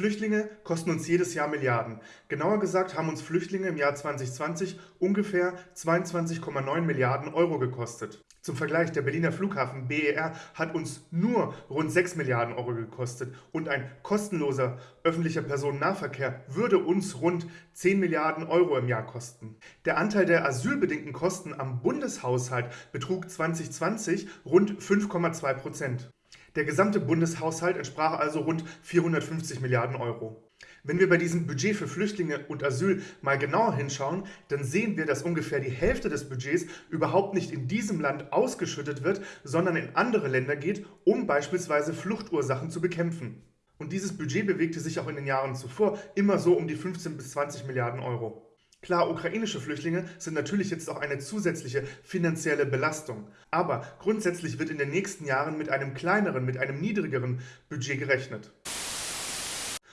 Flüchtlinge kosten uns jedes Jahr Milliarden. Genauer gesagt haben uns Flüchtlinge im Jahr 2020 ungefähr 22,9 Milliarden Euro gekostet. Zum Vergleich, der Berliner Flughafen BER hat uns nur rund 6 Milliarden Euro gekostet und ein kostenloser öffentlicher Personennahverkehr würde uns rund 10 Milliarden Euro im Jahr kosten. Der Anteil der asylbedingten Kosten am Bundeshaushalt betrug 2020 rund 5,2 Prozent. Der gesamte Bundeshaushalt entsprach also rund 450 Milliarden Euro. Wenn wir bei diesem Budget für Flüchtlinge und Asyl mal genauer hinschauen, dann sehen wir, dass ungefähr die Hälfte des Budgets überhaupt nicht in diesem Land ausgeschüttet wird, sondern in andere Länder geht, um beispielsweise Fluchtursachen zu bekämpfen. Und dieses Budget bewegte sich auch in den Jahren zuvor immer so um die 15 bis 20 Milliarden Euro. Klar, ukrainische Flüchtlinge sind natürlich jetzt auch eine zusätzliche finanzielle Belastung. Aber grundsätzlich wird in den nächsten Jahren mit einem kleineren, mit einem niedrigeren Budget gerechnet.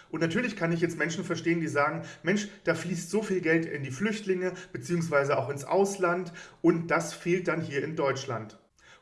Und natürlich kann ich jetzt Menschen verstehen, die sagen, Mensch, da fließt so viel Geld in die Flüchtlinge bzw. auch ins Ausland und das fehlt dann hier in Deutschland.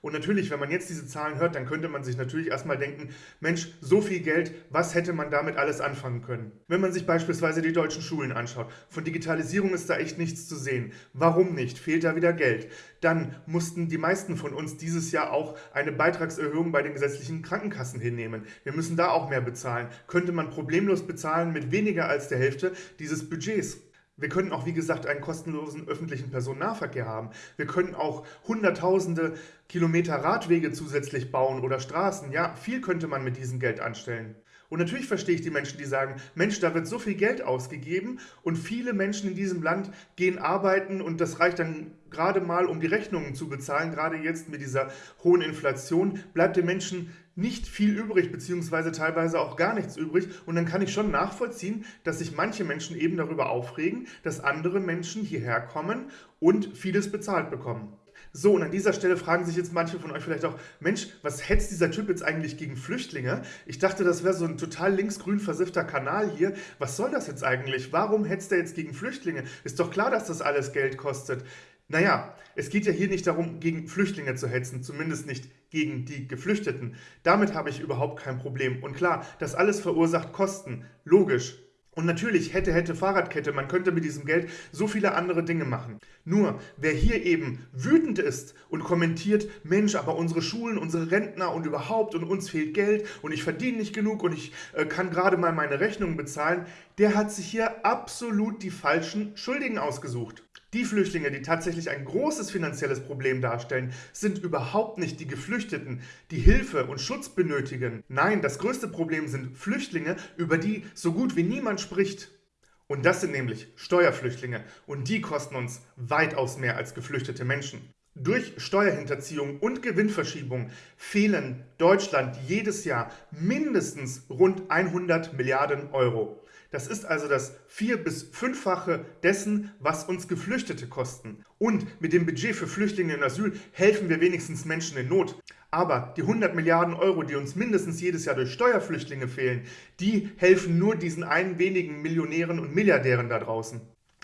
Und natürlich, wenn man jetzt diese Zahlen hört, dann könnte man sich natürlich erstmal denken, Mensch, so viel Geld, was hätte man damit alles anfangen können? Wenn man sich beispielsweise die deutschen Schulen anschaut, von Digitalisierung ist da echt nichts zu sehen. Warum nicht? Fehlt da wieder Geld? Dann mussten die meisten von uns dieses Jahr auch eine Beitragserhöhung bei den gesetzlichen Krankenkassen hinnehmen. Wir müssen da auch mehr bezahlen. Könnte man problemlos bezahlen mit weniger als der Hälfte dieses Budgets. Wir können auch, wie gesagt, einen kostenlosen öffentlichen Personennahverkehr haben. Wir können auch hunderttausende Kilometer Radwege zusätzlich bauen oder Straßen. Ja, viel könnte man mit diesem Geld anstellen. Und natürlich verstehe ich die Menschen, die sagen, Mensch, da wird so viel Geld ausgegeben und viele Menschen in diesem Land gehen arbeiten und das reicht dann gerade mal, um die Rechnungen zu bezahlen. Gerade jetzt mit dieser hohen Inflation bleibt den Menschen nicht viel übrig, beziehungsweise teilweise auch gar nichts übrig. Und dann kann ich schon nachvollziehen, dass sich manche Menschen eben darüber aufregen, dass andere Menschen hierher kommen und vieles bezahlt bekommen. So, und an dieser Stelle fragen sich jetzt manche von euch vielleicht auch, Mensch, was hetzt dieser Typ jetzt eigentlich gegen Flüchtlinge? Ich dachte, das wäre so ein total linksgrün versiffter Kanal hier. Was soll das jetzt eigentlich? Warum hetzt er jetzt gegen Flüchtlinge? Ist doch klar, dass das alles Geld kostet. Naja, es geht ja hier nicht darum, gegen Flüchtlinge zu hetzen, zumindest nicht gegen die Geflüchteten. Damit habe ich überhaupt kein Problem. Und klar, das alles verursacht Kosten. Logisch. Und natürlich hätte, hätte Fahrradkette, man könnte mit diesem Geld so viele andere Dinge machen. Nur, wer hier eben wütend ist und kommentiert, Mensch, aber unsere Schulen, unsere Rentner und überhaupt und uns fehlt Geld und ich verdiene nicht genug und ich äh, kann gerade mal meine Rechnungen bezahlen, der hat sich hier absolut die falschen Schuldigen ausgesucht. Die Flüchtlinge, die tatsächlich ein großes finanzielles Problem darstellen, sind überhaupt nicht die Geflüchteten, die Hilfe und Schutz benötigen. Nein, das größte Problem sind Flüchtlinge, über die so gut wie niemand spricht. Und das sind nämlich Steuerflüchtlinge und die kosten uns weitaus mehr als geflüchtete Menschen. Durch Steuerhinterziehung und Gewinnverschiebung fehlen Deutschland jedes Jahr mindestens rund 100 Milliarden Euro. Das ist also das vier- bis fünffache dessen, was uns Geflüchtete kosten. Und mit dem Budget für Flüchtlinge und Asyl helfen wir wenigstens Menschen in Not. Aber die 100 Milliarden Euro, die uns mindestens jedes Jahr durch Steuerflüchtlinge fehlen, die helfen nur diesen einen wenigen Millionären und Milliardären da draußen.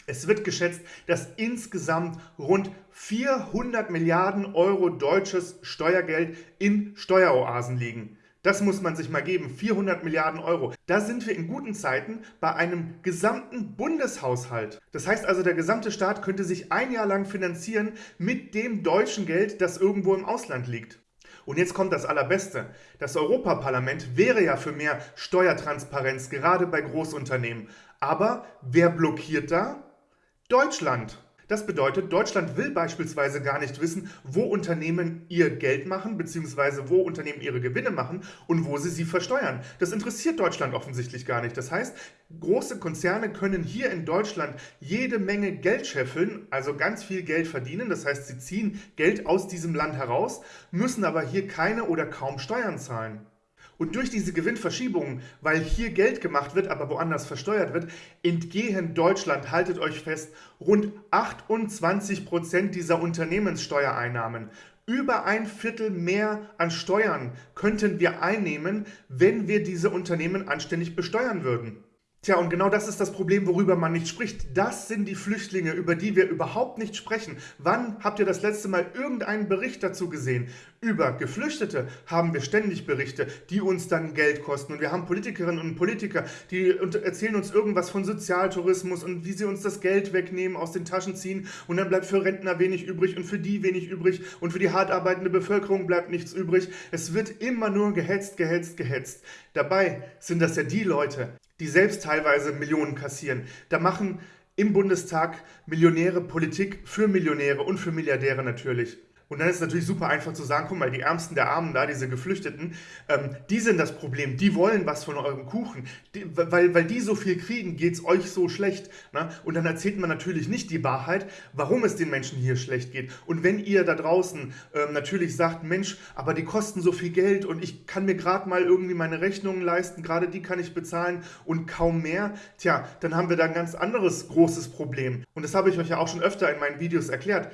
Es wird geschätzt, dass insgesamt rund 400 Milliarden Euro deutsches Steuergeld in Steueroasen liegen. Das muss man sich mal geben, 400 Milliarden Euro. Da sind wir in guten Zeiten bei einem gesamten Bundeshaushalt. Das heißt also, der gesamte Staat könnte sich ein Jahr lang finanzieren mit dem deutschen Geld, das irgendwo im Ausland liegt. Und jetzt kommt das Allerbeste. Das Europaparlament wäre ja für mehr Steuertransparenz, gerade bei Großunternehmen. Aber wer blockiert da? Deutschland. Das bedeutet, Deutschland will beispielsweise gar nicht wissen, wo Unternehmen ihr Geld machen, beziehungsweise wo Unternehmen ihre Gewinne machen und wo sie sie versteuern. Das interessiert Deutschland offensichtlich gar nicht. Das heißt, große Konzerne können hier in Deutschland jede Menge Geld scheffeln, also ganz viel Geld verdienen. Das heißt, sie ziehen Geld aus diesem Land heraus, müssen aber hier keine oder kaum Steuern zahlen. Und durch diese Gewinnverschiebungen, weil hier Geld gemacht wird, aber woanders versteuert wird, entgehen Deutschland, haltet euch fest, rund 28 Prozent dieser Unternehmenssteuereinnahmen. Über ein Viertel mehr an Steuern könnten wir einnehmen, wenn wir diese Unternehmen anständig besteuern würden. Tja, und genau das ist das Problem, worüber man nicht spricht. Das sind die Flüchtlinge, über die wir überhaupt nicht sprechen. Wann habt ihr das letzte Mal irgendeinen Bericht dazu gesehen? Über Geflüchtete haben wir ständig Berichte, die uns dann Geld kosten. Und wir haben Politikerinnen und Politiker, die erzählen uns irgendwas von Sozialtourismus und wie sie uns das Geld wegnehmen, aus den Taschen ziehen. Und dann bleibt für Rentner wenig übrig und für die wenig übrig und für die hart arbeitende Bevölkerung bleibt nichts übrig. Es wird immer nur gehetzt, gehetzt, gehetzt. Dabei sind das ja die Leute, die selbst teilweise Millionen kassieren. Da machen im Bundestag Millionäre Politik für Millionäre und für Milliardäre natürlich. Und dann ist es natürlich super einfach zu sagen, guck mal, die Ärmsten der Armen da, diese Geflüchteten, ähm, die sind das Problem, die wollen was von eurem Kuchen. Die, weil, weil die so viel kriegen, geht es euch so schlecht. Ne? Und dann erzählt man natürlich nicht die Wahrheit, warum es den Menschen hier schlecht geht. Und wenn ihr da draußen ähm, natürlich sagt, Mensch, aber die kosten so viel Geld und ich kann mir gerade mal irgendwie meine Rechnungen leisten, gerade die kann ich bezahlen und kaum mehr, tja, dann haben wir da ein ganz anderes großes Problem. Und das habe ich euch ja auch schon öfter in meinen Videos erklärt.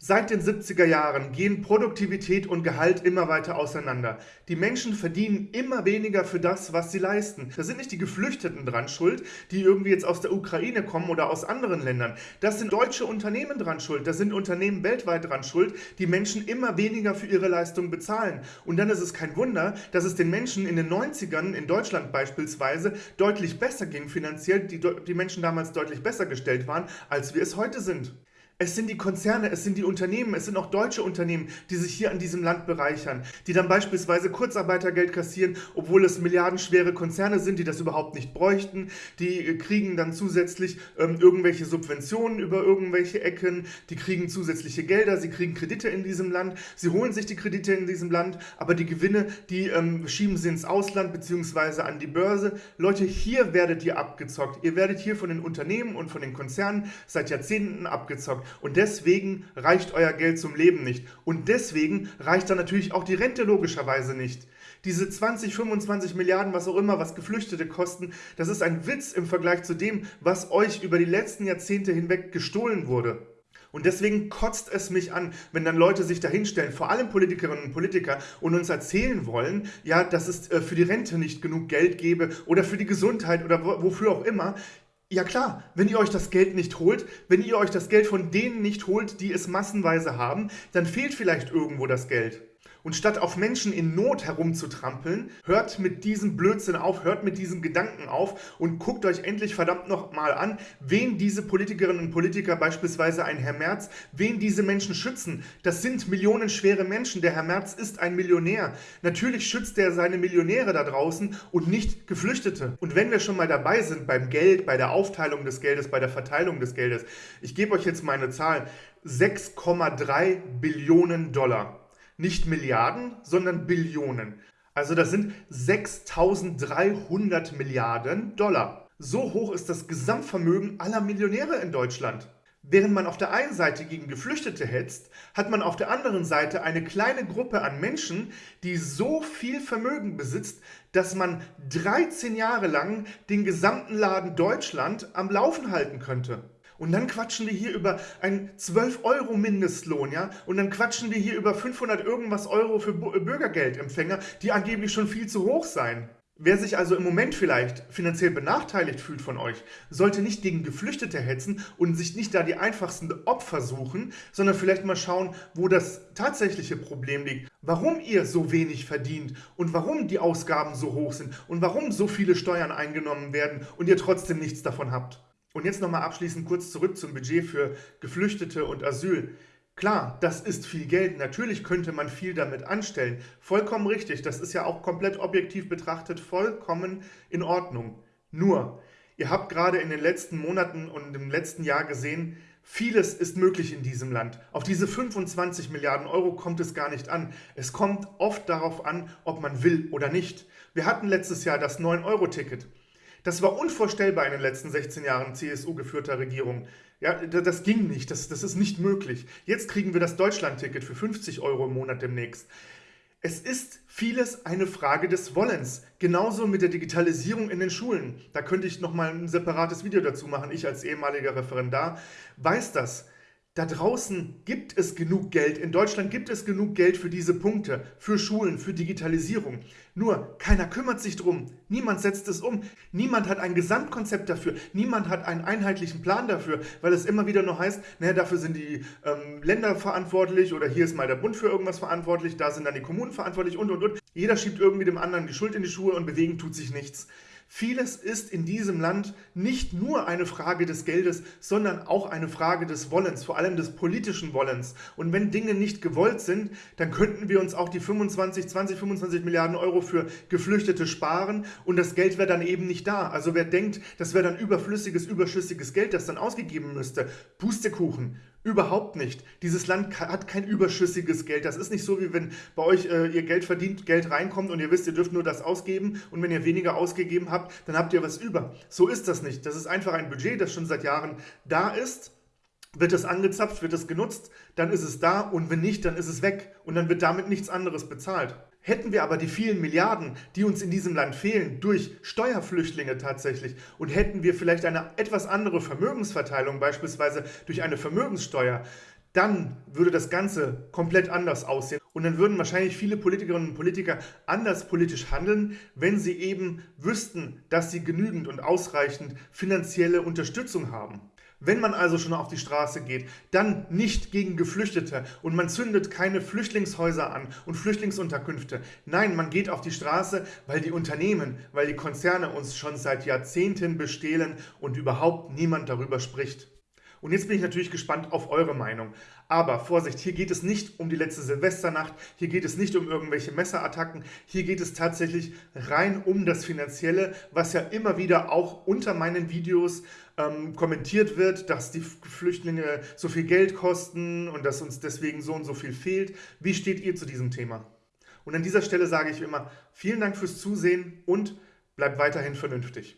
Seit den 70er Jahren gehen Produktivität und Gehalt immer weiter auseinander. Die Menschen verdienen immer weniger für das, was sie leisten. Da sind nicht die Geflüchteten dran schuld, die irgendwie jetzt aus der Ukraine kommen oder aus anderen Ländern. Das sind deutsche Unternehmen dran schuld. Das sind Unternehmen weltweit dran schuld, die Menschen immer weniger für ihre Leistung bezahlen. Und dann ist es kein Wunder, dass es den Menschen in den 90ern, in Deutschland beispielsweise, deutlich besser ging finanziell, die, die Menschen damals deutlich besser gestellt waren, als wir es heute sind. Es sind die Konzerne, es sind die Unternehmen, es sind auch deutsche Unternehmen, die sich hier an diesem Land bereichern, die dann beispielsweise Kurzarbeitergeld kassieren, obwohl es milliardenschwere Konzerne sind, die das überhaupt nicht bräuchten. Die äh, kriegen dann zusätzlich ähm, irgendwelche Subventionen über irgendwelche Ecken, die kriegen zusätzliche Gelder, sie kriegen Kredite in diesem Land, sie holen sich die Kredite in diesem Land, aber die Gewinne, die ähm, schieben sie ins Ausland bzw. an die Börse. Leute, hier werdet ihr abgezockt. Ihr werdet hier von den Unternehmen und von den Konzernen seit Jahrzehnten abgezockt. Und deswegen reicht euer Geld zum Leben nicht. Und deswegen reicht dann natürlich auch die Rente logischerweise nicht. Diese 20, 25 Milliarden, was auch immer, was Geflüchtete kosten, das ist ein Witz im Vergleich zu dem, was euch über die letzten Jahrzehnte hinweg gestohlen wurde. Und deswegen kotzt es mich an, wenn dann Leute sich dahinstellen, vor allem Politikerinnen und Politiker, und uns erzählen wollen, ja, dass es äh, für die Rente nicht genug Geld gebe oder für die Gesundheit oder wofür auch immer. Ja klar, wenn ihr euch das Geld nicht holt, wenn ihr euch das Geld von denen nicht holt, die es massenweise haben, dann fehlt vielleicht irgendwo das Geld. Und statt auf Menschen in Not herumzutrampeln, hört mit diesem Blödsinn auf, hört mit diesen Gedanken auf und guckt euch endlich verdammt nochmal an, wen diese Politikerinnen und Politiker, beispielsweise ein Herr Merz, wen diese Menschen schützen. Das sind millionenschwere Menschen. Der Herr Merz ist ein Millionär. Natürlich schützt er seine Millionäre da draußen und nicht Geflüchtete. Und wenn wir schon mal dabei sind beim Geld, bei der Aufteilung des Geldes, bei der Verteilung des Geldes, ich gebe euch jetzt mal eine Zahl. 6,3 Billionen Dollar nicht Milliarden, sondern Billionen. Also das sind 6300 Milliarden Dollar. So hoch ist das Gesamtvermögen aller Millionäre in Deutschland. Während man auf der einen Seite gegen Geflüchtete hetzt, hat man auf der anderen Seite eine kleine Gruppe an Menschen, die so viel Vermögen besitzt, dass man 13 Jahre lang den gesamten Laden Deutschland am Laufen halten könnte. Und dann quatschen wir hier über einen 12 Euro Mindestlohn, ja? Und dann quatschen wir hier über 500 irgendwas Euro für äh, Bürgergeldempfänger, die angeblich schon viel zu hoch seien. Wer sich also im Moment vielleicht finanziell benachteiligt fühlt von euch, sollte nicht gegen Geflüchtete hetzen und sich nicht da die einfachsten Opfer suchen, sondern vielleicht mal schauen, wo das tatsächliche Problem liegt, warum ihr so wenig verdient und warum die Ausgaben so hoch sind und warum so viele Steuern eingenommen werden und ihr trotzdem nichts davon habt. Und jetzt nochmal abschließend kurz zurück zum Budget für Geflüchtete und Asyl. Klar, das ist viel Geld. Natürlich könnte man viel damit anstellen. Vollkommen richtig. Das ist ja auch komplett objektiv betrachtet vollkommen in Ordnung. Nur, ihr habt gerade in den letzten Monaten und im letzten Jahr gesehen, vieles ist möglich in diesem Land. Auf diese 25 Milliarden Euro kommt es gar nicht an. Es kommt oft darauf an, ob man will oder nicht. Wir hatten letztes Jahr das 9-Euro-Ticket. Das war unvorstellbar in den letzten 16 Jahren CSU-geführter Regierung. Ja, das ging nicht, das, das ist nicht möglich. Jetzt kriegen wir das Deutschland-Ticket für 50 Euro im Monat demnächst. Es ist vieles eine Frage des Wollens. Genauso mit der Digitalisierung in den Schulen. Da könnte ich nochmal ein separates Video dazu machen. Ich als ehemaliger Referendar weiß das. Da draußen gibt es genug Geld, in Deutschland gibt es genug Geld für diese Punkte, für Schulen, für Digitalisierung. Nur, keiner kümmert sich drum, niemand setzt es um, niemand hat ein Gesamtkonzept dafür, niemand hat einen einheitlichen Plan dafür, weil es immer wieder nur heißt, naja, dafür sind die ähm, Länder verantwortlich oder hier ist mal der Bund für irgendwas verantwortlich, da sind dann die Kommunen verantwortlich und und und. Jeder schiebt irgendwie dem anderen die Schuld in die Schuhe und bewegen tut sich nichts. Vieles ist in diesem Land nicht nur eine Frage des Geldes, sondern auch eine Frage des Wollens, vor allem des politischen Wollens. Und wenn Dinge nicht gewollt sind, dann könnten wir uns auch die 25, 20, 25 Milliarden Euro für Geflüchtete sparen und das Geld wäre dann eben nicht da. Also wer denkt, das wäre dann überflüssiges, überschüssiges Geld, das dann ausgegeben müsste, Pustekuchen. Überhaupt nicht. Dieses Land hat kein überschüssiges Geld. Das ist nicht so, wie wenn bei euch äh, ihr Geld verdient, Geld reinkommt und ihr wisst, ihr dürft nur das ausgeben und wenn ihr weniger ausgegeben habt, dann habt ihr was über. So ist das nicht. Das ist einfach ein Budget, das schon seit Jahren da ist. Wird es angezapft, wird es genutzt, dann ist es da und wenn nicht, dann ist es weg und dann wird damit nichts anderes bezahlt. Hätten wir aber die vielen Milliarden, die uns in diesem Land fehlen, durch Steuerflüchtlinge tatsächlich und hätten wir vielleicht eine etwas andere Vermögensverteilung, beispielsweise durch eine Vermögenssteuer, dann würde das Ganze komplett anders aussehen. Und dann würden wahrscheinlich viele Politikerinnen und Politiker anders politisch handeln, wenn sie eben wüssten, dass sie genügend und ausreichend finanzielle Unterstützung haben. Wenn man also schon auf die Straße geht, dann nicht gegen Geflüchtete und man zündet keine Flüchtlingshäuser an und Flüchtlingsunterkünfte. Nein, man geht auf die Straße, weil die Unternehmen, weil die Konzerne uns schon seit Jahrzehnten bestehlen und überhaupt niemand darüber spricht. Und jetzt bin ich natürlich gespannt auf eure Meinung. Aber Vorsicht, hier geht es nicht um die letzte Silvesternacht, hier geht es nicht um irgendwelche Messerattacken, hier geht es tatsächlich rein um das Finanzielle, was ja immer wieder auch unter meinen Videos ähm, kommentiert wird, dass die Flüchtlinge so viel Geld kosten und dass uns deswegen so und so viel fehlt. Wie steht ihr zu diesem Thema? Und an dieser Stelle sage ich immer, vielen Dank fürs Zusehen und bleibt weiterhin vernünftig.